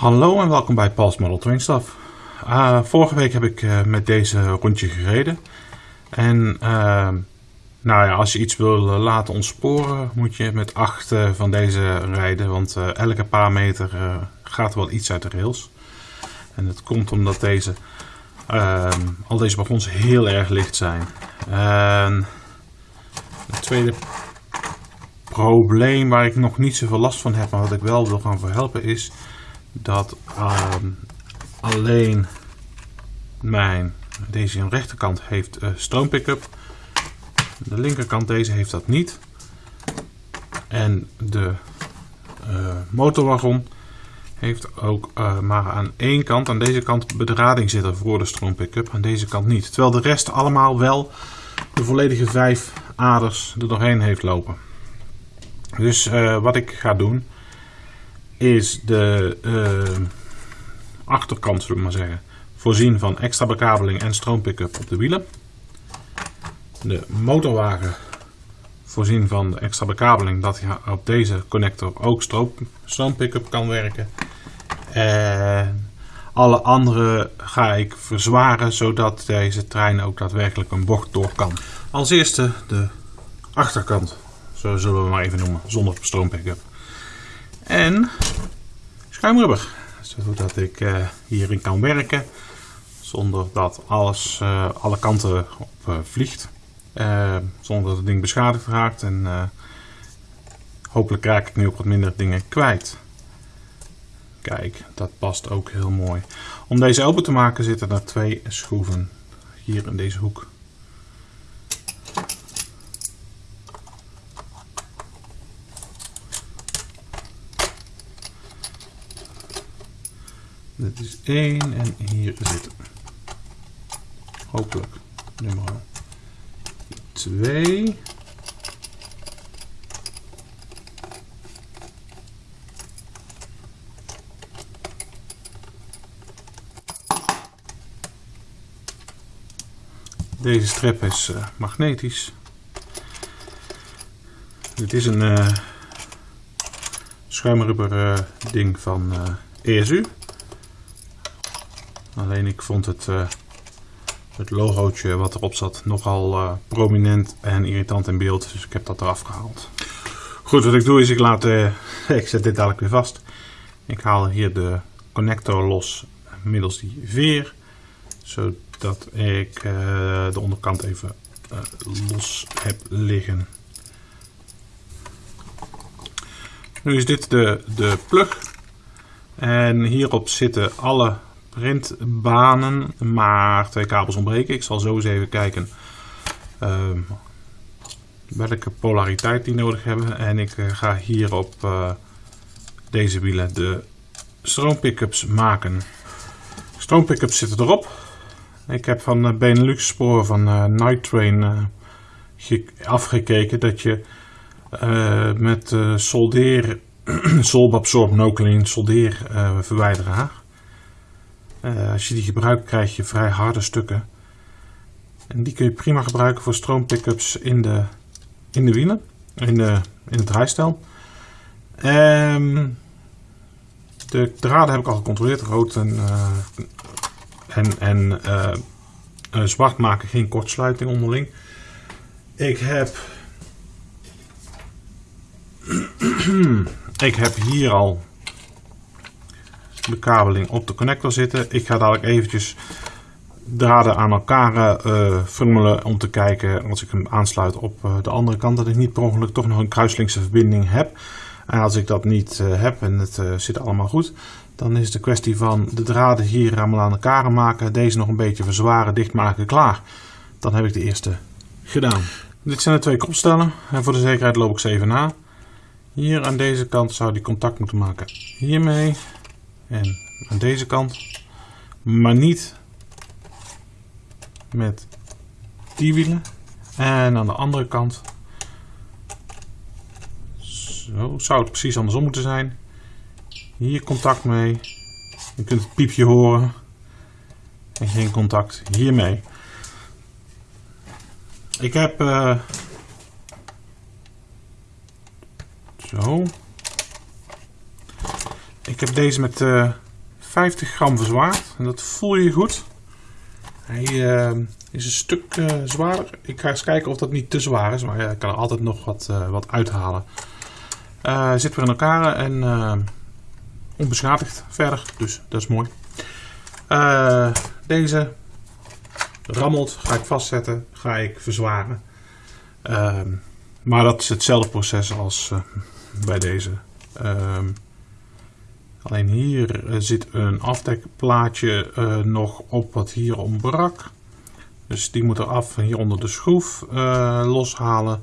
Hallo en welkom bij Paul's Model Train Stuff. Uh, vorige week heb ik uh, met deze rondje gereden. En uh, nou ja, als je iets wil laten ontsporen, moet je met 8 van deze rijden. Want elke paar meter gaat wel iets uit de rails. En dat komt omdat deze, ehm, al deze wagons heel erg licht zijn. het tweede probleem waar ik nog niet zoveel last van heb, maar wat ik wel wil gaan verhelpen is dat ehm, alleen mijn, deze rechterkant heeft uh, stroompickup. De linkerkant deze heeft dat niet. En de uh, motorwagon heeft ook uh, maar aan één kant, aan deze kant bedrading zitten voor de stroompickup, aan deze kant niet. Terwijl de rest allemaal wel de volledige vijf aders er doorheen heeft lopen. Dus wat ik ga doen is de uh, achterkant, zullen we maar zeggen, voorzien van extra bekabeling en stroompickup op de wielen. De motorwagen voorzien van extra bekabeling dat hij op deze connector ook stroom, stroompickup kan werken. En alle andere ga ik verzwaren zodat deze trein ook daadwerkelijk een bocht door kan. Als eerste de achterkant, zo zullen we maar even noemen, zonder stroompickup. En schuimrubber, zodat ik uh, hierin kan werken zonder dat alles uh, alle kanten op uh, vliegt. zonder dat het ding beschadigd raakt en hopelijk raak ik nu ook wat minder dingen kwijt. Kijk, dat past ook heel mooi. Om deze open te maken zitten er twee schroeven hier in deze hoek. Dit is 1 en hier zit hopelijk nummer 2. Deze strip is uh, magnetisch. Dit is een uh, schuimrubber uh, ding van ESU. Alleen ik vond het, uh, het logootje wat erop zat nogal uh, prominent en irritant in beeld. Dus ik heb dat eraf gehaald. Goed, wat ik doe is ik laat, uh, ik zet dit dadelijk weer vast. Ik haal hier de connector los middels die veer. Zodat ik de onderkant even los heb liggen. Nu is dit de, de plug. En hierop zitten alle printbanen, maar twee kabels ontbreken. Ik zal zo eens even kijken uh, welke polariteit die nodig hebben. En ik uh, ga hier op uh, deze wielen de stroompickups maken. Stroompickups zitten erop. Ik heb van uh, Benelux sporen van Night Train afgekeken dat je met soldeer, solbabsorb no clean soldeer verwijderaar uh, als je die gebruikt krijg je vrij harde stukken. En die kun je prima gebruiken voor stroompickups in de, in de wielen, in, de, in het draaistel. Um, de draden heb ik al gecontroleerd, rood en, uh, en, en uh, zwart maken geen kortsluiting onderling. Ik heb ik heb hier al bekabeling op de connector zitten. Ik ga dadelijk eventjes draden aan elkaar uh, om te kijken als ik hem aansluit op uh, de andere kant dat ik niet per ongeluk toch nog een kruislinkse verbinding heb. En als ik dat niet uh, heb en het zit allemaal goed, dan is het de kwestie van de draden hier allemaal aan elkaar maken, deze nog een beetje verzwaren, dichtmaken, klaar. Dan heb ik de eerste gedaan. Dit zijn de twee kopstellen en voor de zekerheid loop ik ze even na. Hier aan deze kant zou die contact moeten maken hiermee. En aan deze kant. Maar niet met die wielen. En aan de andere kant. Zo zou het precies andersom moeten zijn. Hier contact mee. Je kunt het piepje horen. En geen contact hiermee. Ik heb uh, zo ik heb deze met uh, 50 gram verzwaard. En dat voel je goed. Hij is een stuk zwaarder. Ik ga eens kijken of dat niet te zwaar is. Maar ja, ik kan er altijd nog wat, wat uithalen. zit weer in elkaar en onbeschadigd verder. Dus dat is mooi. deze rammelt, ga ik vastzetten, ga ik verzwaren. Ehm, maar dat is hetzelfde proces als bij deze. Ehm, alleen hier eh, zit een afdekplaatje uh, nog op wat hier ontbrak. Dus die moet eraf en hier onder de schroef loshalen.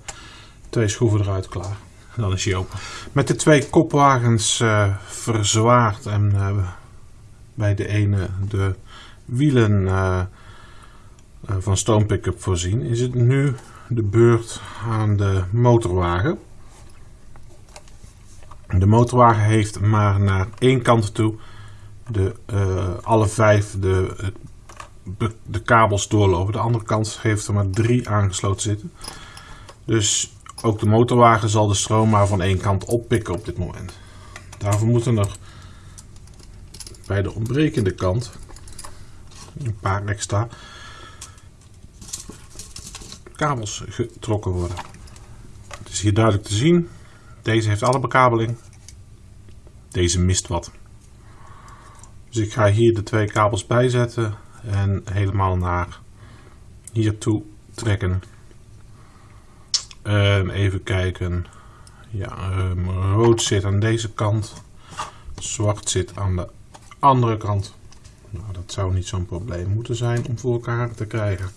Twee schroeven eruit klaar. Dan is hij open. Met de twee kopwagens verzwaard en bij de ene de wielen van Stone Pickup voorzien, is het nu de beurt aan de motorwagen. De motorwagen heeft maar naar één kant toe de, uh, alle vijf de, de, de, kabels doorlopen. De andere kant heeft er maar drie aangesloten zitten. Dus ook de motorwagen zal de stroom maar van één kant oppikken op dit moment. Daarvoor moeten er bij de ontbrekende kant een paar extra kabels getrokken worden. Het is hier duidelijk te zien. Deze heeft alle bekabeling. Deze mist wat. Dus ik ga hier de twee kabels bijzetten en helemaal naar hier toe trekken. En even kijken. Ja, um, rood zit aan deze kant. Zwart zit aan de andere kant. Nou, dat zou niet zo'n probleem moeten zijn om voor elkaar te krijgen.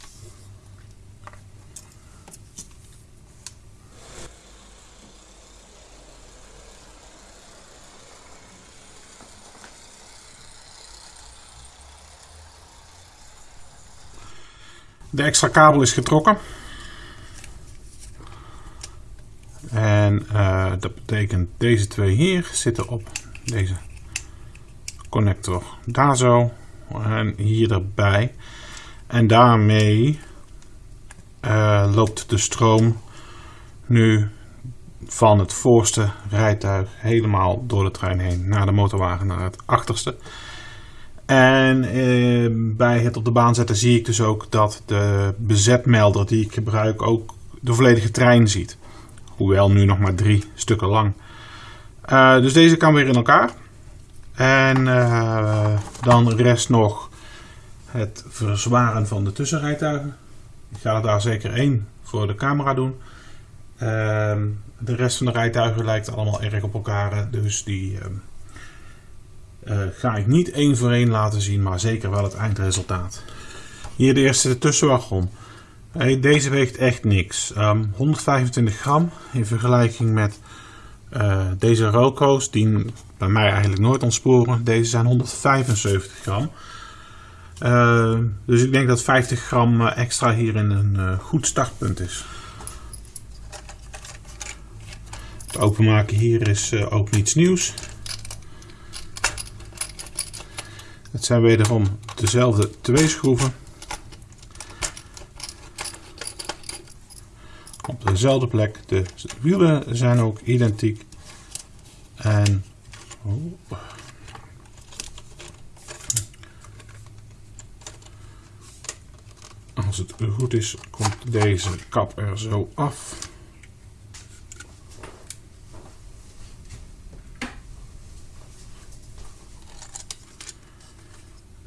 De extra kabel is getrokken. En uh, dat betekent deze twee hier zitten op deze connector daar zo en hier erbij. En daarmee uh, loopt de stroom nu van het voorste rijtuig helemaal door de trein heen naar de motorwagen naar het achterste. En eh, bij het op de baan zetten zie ik dus ook dat de bezetmelder die ik gebruik ook de volledige trein ziet. Hoewel nu nog maar drie stukken lang. Uh, dus deze kan weer in elkaar. En uh, dan rest nog het verzwaren van de tussenrijtuigen. Ik ga er daar zeker één voor de camera doen. Ehm, de rest van de rijtuigen lijkt allemaal erg op elkaar. Dus die ehm, ga ik niet één voor één laten zien, maar zeker wel het eindresultaat. Hier de eerste de tussenwagon. deze weegt echt niks. 125 ehm, gram in vergelijking met uh, deze Roco's, die bij mij eigenlijk nooit ontsporen. Deze zijn 175 gram. Uh, dus ik denk dat 50 gram extra hierin een goed startpunt is. Het openmaken hier is ook niets nieuws. Het zijn wederom dezelfde twee schroeven. Op dezelfde plek. De wielen zijn ook identiek. En oh. als het goed is, komt deze kap er zo af.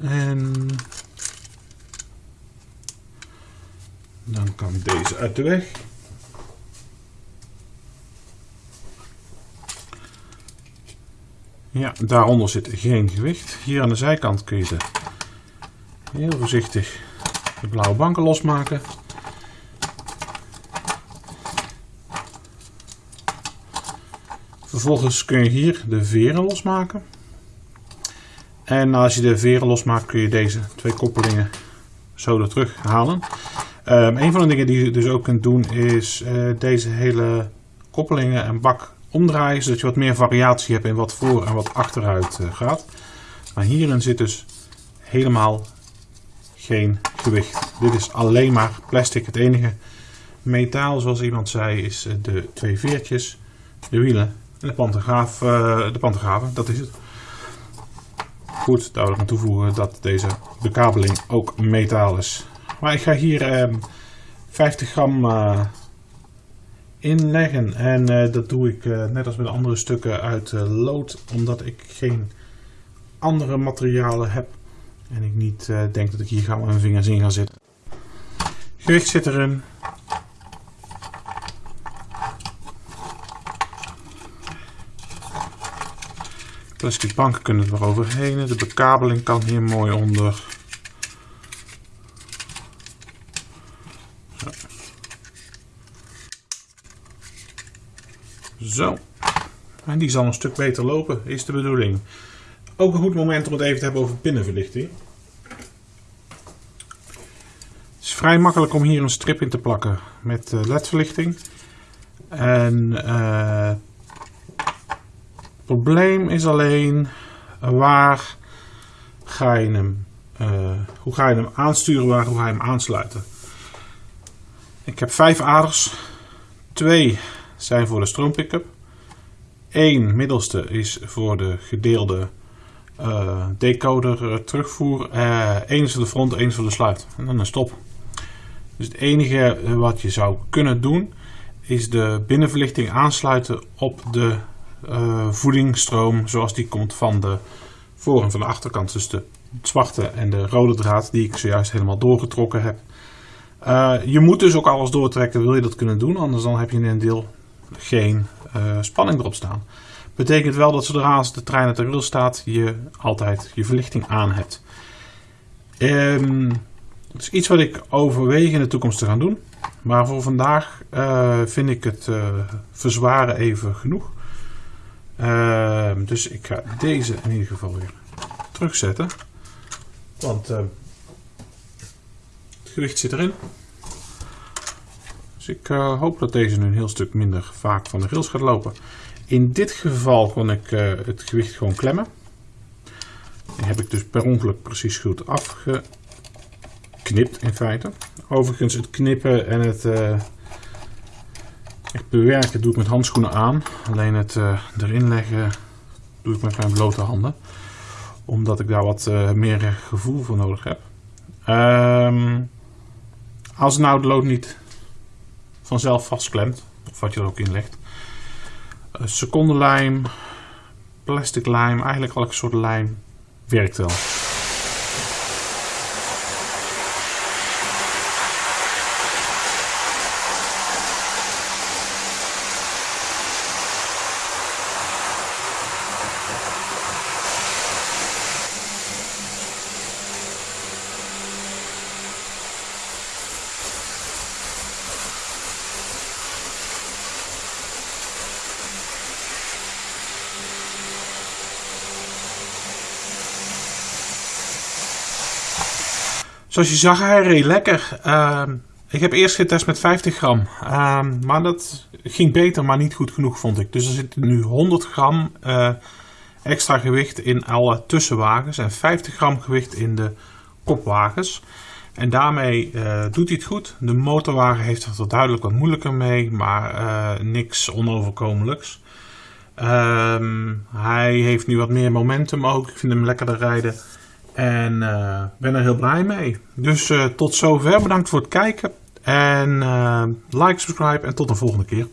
En dan kan deze uit de weg. Ja, daaronder zit geen gewicht. Hier aan de zijkant kun je de heel voorzichtig de blauwe banken losmaken. Vervolgens kun je hier de veren losmaken. En als je de veren losmaakt kun je deze twee koppelingen zo er terug halen. Um, een van de dingen die je dus ook kunt doen is uh, deze hele koppelingen en bak omdraaien. Zodat je wat meer variatie hebt in wat voor en wat achteruit uh, gaat. Maar hierin zit dus helemaal geen gewicht. Dit is alleen maar plastic. Het enige metaal zoals iemand zei is eh, de twee veertjes, de wielen en de pantograaf, de pantografen. Dat is het. Goed, daar wil ik aan toevoegen dat deze bekabeling ook metaal is. Maar ik ga hier 50 gram inleggen. En uh, dat doe ik uh, net als met andere stukken uit uh, lood, omdat ik geen andere materialen heb. En ik niet denk dat ik hier gauw mijn vingers in ga zitten. Gewicht zit erin. Plastic banken kunnen er overheen. De bekabeling kan hier mooi onder. Zo. En die zal een stuk beter lopen, is de bedoeling. Ook een goed moment om het even te hebben over binnenverlichting. Het is vrij makkelijk om hier een strip in te plakken met eh, ledverlichting. En het probleem is alleen waar ga je hem, uh, hoe ga je hem aansturen, waar hoe ga je hem aansluiten. Ik heb vijf aders, twee zijn voor de stroompickup. Eén middelste is voor de gedeelde uh, decoder terugvoer. Eén is voor de front, één is voor de sluit. En dan een stop. Dus het enige wat je zou kunnen doen is de binnenverlichting aansluiten op de uh, voedingsstroom zoals die komt van de voor- en van de achterkant. Dus de zwarte en de rode draad die ik zojuist helemaal doorgetrokken heb. je moet dus ook alles doortrekken, wil je dat kunnen doen, anders dan heb je in een deel geen uh, spanning erop staan. Betekent wel dat zodra de trein de rail staat, je altijd je verlichting aan hebt. Um, dat is iets wat ik overweeg in de toekomst te gaan doen. Maar voor vandaag vind ik het verzwaren even genoeg. Ehm, dus ik ga deze in ieder geval weer terugzetten. Want ehm, het gewicht zit erin. Dus ik uh, hoop dat deze nu een heel stuk minder vaak van de rails gaat lopen. In dit geval kon ik uh, het gewicht gewoon klemmen. Die heb ik dus per ongeluk precies goed afgeknipt in feite. Overigens het knippen en het uh, echt bewerken doe ik met handschoenen aan. Alleen het erin leggen doe ik met mijn blote handen. Omdat ik daar wat meer gevoel voor nodig heb. Um, als nou de lood niet vanzelf vastklemt. Of wat je er ook in legt. Uh, secondenlijm, plastic lijm, eigenlijk elke soort lijm werkt wel. Zoals je zag, hij reed lekker. Ehm, ik heb eerst getest met 50 gram. Ehm, maar dat ging beter, maar niet goed genoeg vond ik. Dus er zit nu 100 gram uh, extra gewicht in alle tussenwagens. En 50 gram gewicht in de kopwagens. En daarmee uh, doet hij het goed. De motorwagen heeft er duidelijk wat moeilijker mee. Maar uh, niks onoverkomelijks. Um, hij heeft nu wat meer momentum ook. Ik vind hem lekkerder rijden. En uh, ben er heel blij mee. Dus uh, tot zover. Bedankt voor het kijken. En uh, like, subscribe en tot de volgende keer.